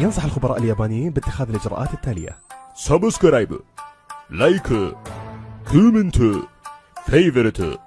ينصح الخبراء اليابانيين باتخاذ الإجراءات التالية. subscribe like comment favorite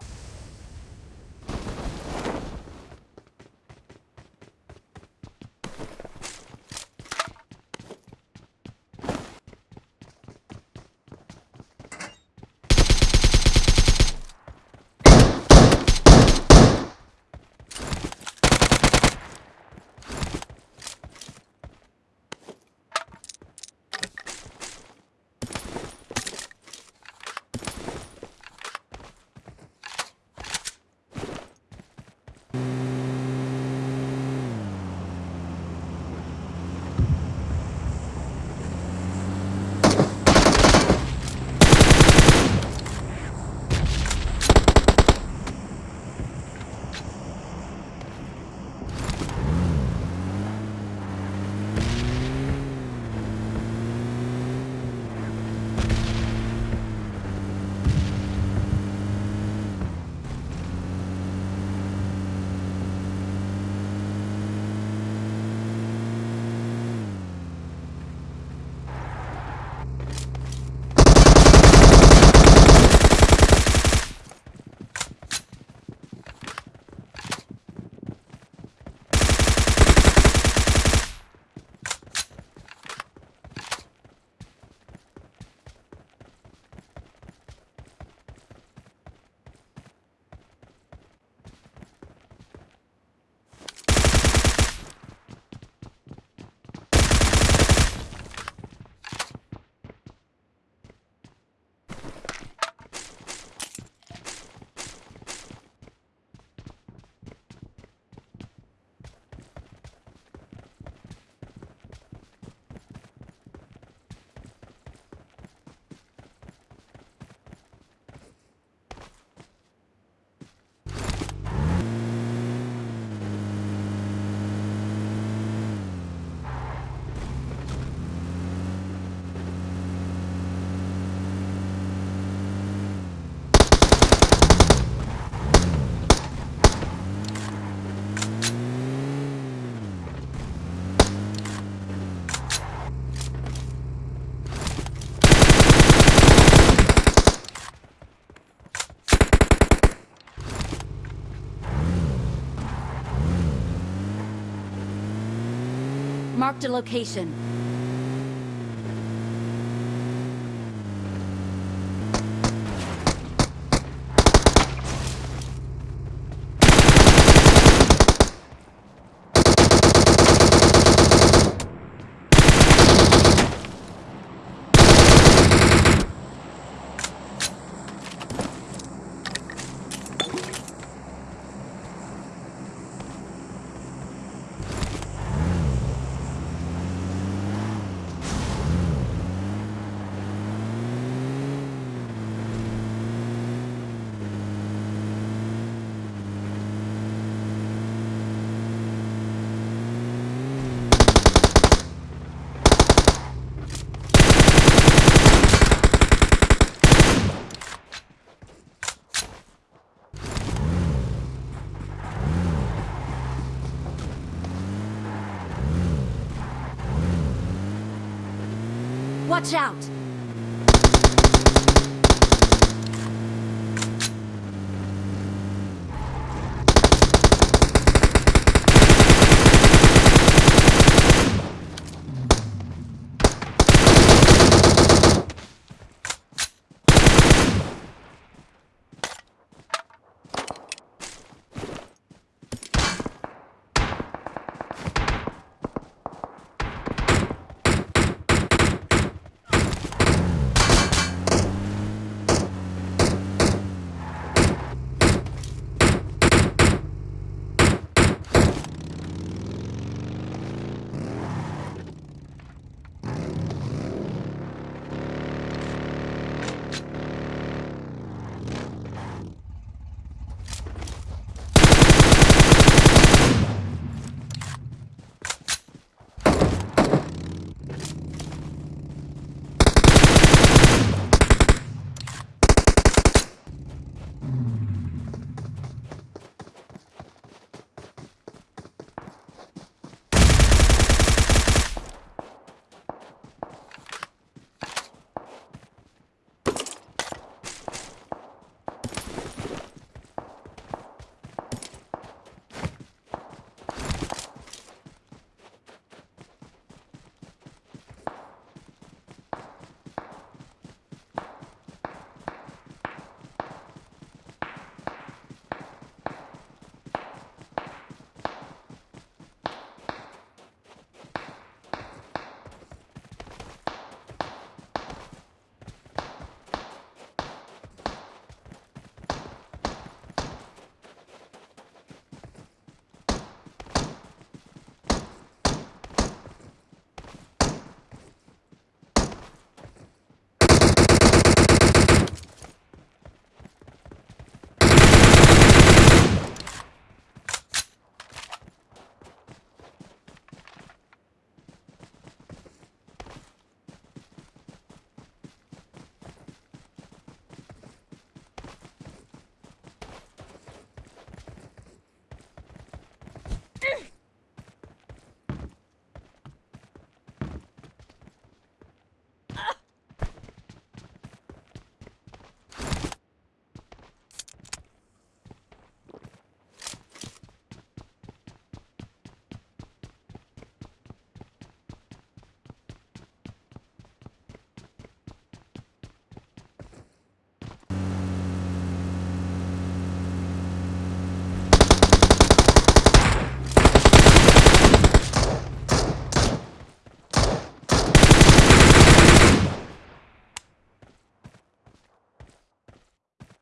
Marked a location. Watch out!